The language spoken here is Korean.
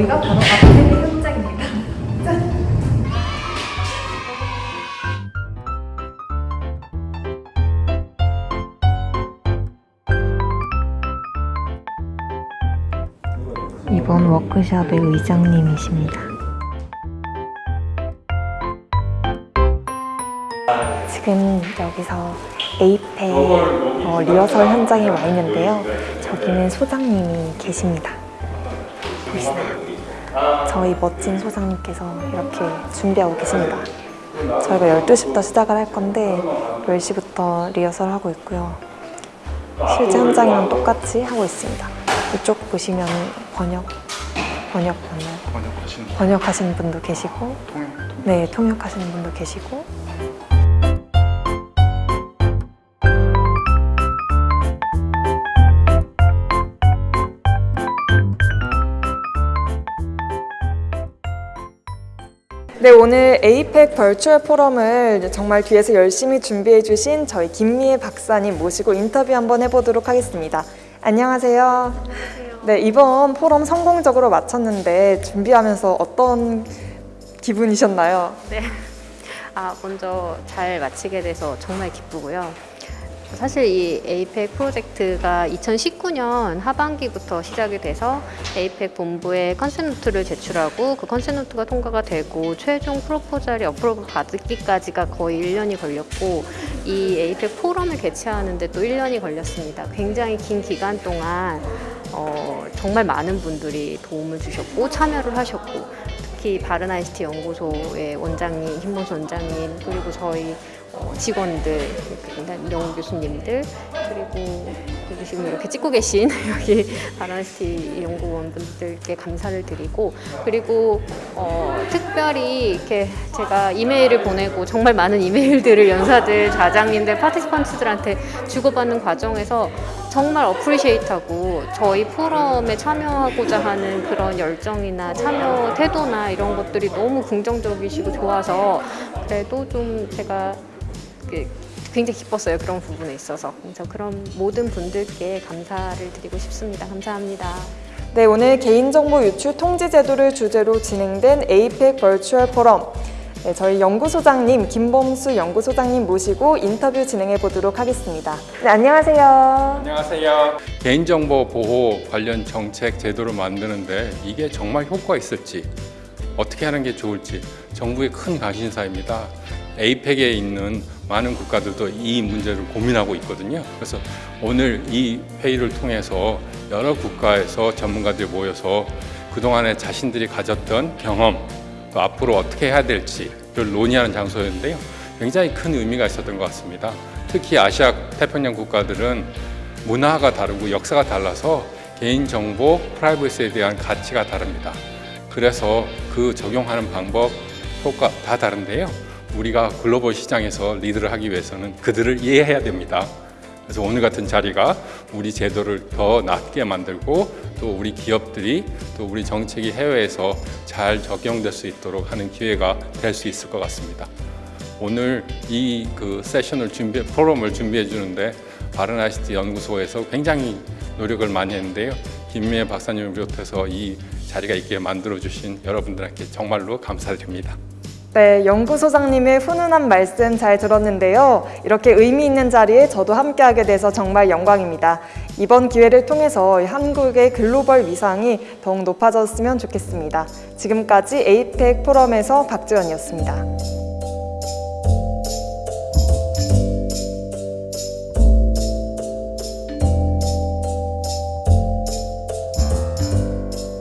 여기가 바로 아파트 현장입니다. 짠! 이번 워크숍의 의장님이십니다. 지금 여기서 에이펙 어, 리허설 현장에 와 있는데요. 저기는 소장님이 계십니다. 보이시나요? 저희 멋진 소장님께서 이렇게 준비하고 계십니다. 저희가 12시부터 시작을 할 건데 10시부터 리허설 하고 있고요. 실제 현장이랑 똑같이 하고 있습니다. 이쪽 보시면 번역, 번역 맞나요? 번역하시는 번역하시는 분도 계시고 통역 네, 통역하시는 분도 계시고 네, 오늘 에이펙 벌추얼 포럼을 정말 뒤에서 열심히 준비해 주신 저희 김미애 박사님 모시고 인터뷰 한번 해보도록 하겠습니다. 안녕하세요. 네, 이번 포럼 성공적으로 마쳤는데 준비하면서 어떤 기분이셨나요? 네. 아, 먼저 잘 마치게 돼서 정말 기쁘고요. 사실 이 에이펙 프로젝트가 2019년 하반기부터 시작이 돼서 APEC 본부에 concept note를 제출하고 그 concept note가 통과가 되고 최종 proposal이 approve 받기까지가 거의 1년이 걸렸고 이 APEC 포럼을 개최하는데 또 1년이 걸렸습니다. 굉장히 긴 기간 동안 어, 정말 많은 분들이 도움을 주셨고 참여를 하셨고 특히 바른ICT 연구소의 원장님, 김봉수 원장님 그리고 저희 어, 직원들, 명 교수님들 그리고 여기 지금 이렇게 찍고 계신 여기 바른아이스티 연구원분들께 감사를 드리고 그리고 어, 특별히 이렇게 제가 이메일을 보내고 정말 많은 이메일들을 연사들, 좌장님들, 파티스펀트들한테 주고받는 과정에서 정말 어프리시에이트하고 저희 포럼에 참여하고자 하는 그런 열정이나 참여 태도나 이런 것들이 너무 긍정적이시고 좋아서 그래도 좀 제가 그 굉장히 기뻤어요 그런 부분에 있어서. 그래서 그런 모든 분들께 감사를 드리고 싶습니다. 감사합니다. 네, 오늘 개인정보 유출 통지 제도를 주제로 진행된 에이펙 벌추얼 포럼 네, 저희 연구소장님 김범수 연구소장님 모시고 인터뷰 진행해 보도록 하겠습니다. 네, 안녕하세요. 안녕하세요. 개인정보 보호 관련 정책 제도를 만드는데 이게 정말 효과 있을지 어떻게 하는 게 좋을지 정부의 큰 관심사입니다 에이펙에 있는 많은 국가들도 이 문제를 고민하고 있거든요 그래서 오늘 이 회의를 통해서 여러 국가에서 전문가들이 모여서 그동안에 자신들이 가졌던 경험 또 앞으로 어떻게 해야 될지를 논의하는 장소였는데요. 굉장히 큰 의미가 있었던 것 같습니다. 특히 아시아 태평양 국가들은 문화가 다르고 역사가 달라서 개인정보 프라이버시에 대한 가치가 다릅니다. 그래서 그 적용하는 방법, 효과 다 다른데요. 우리가 글로벌 시장에서 리드를 하기 위해서는 그들을 이해해야 됩니다. 그래서 오늘 같은 자리가 우리 제도를 더 낫게 만들고 또 우리 기업들이 또 우리 정책이 해외에서 잘 적용될 수 있도록 하는 기회가 될 수 있을 것 같습니다. 오늘 이 그 세션을 준비, 포럼을 준비해 주는데 바른아시티 연구소에서 굉장히 노력을 많이 했는데요. 김미애 박사님을 비롯해서 이 자리가 있게 만들어 주신 여러분들께 정말로 감사드립니다. 네, 연구소장님의 훈훈한 말씀 잘 들었는데요. 이렇게 의미 있는 자리에 저도 함께하게 돼서 정말 영광입니다. 이번 기회를 통해서 한국의 글로벌 위상이 더욱 높아졌으면 좋겠습니다. 지금까지 에이펙 포럼에서 박지원이었습니다.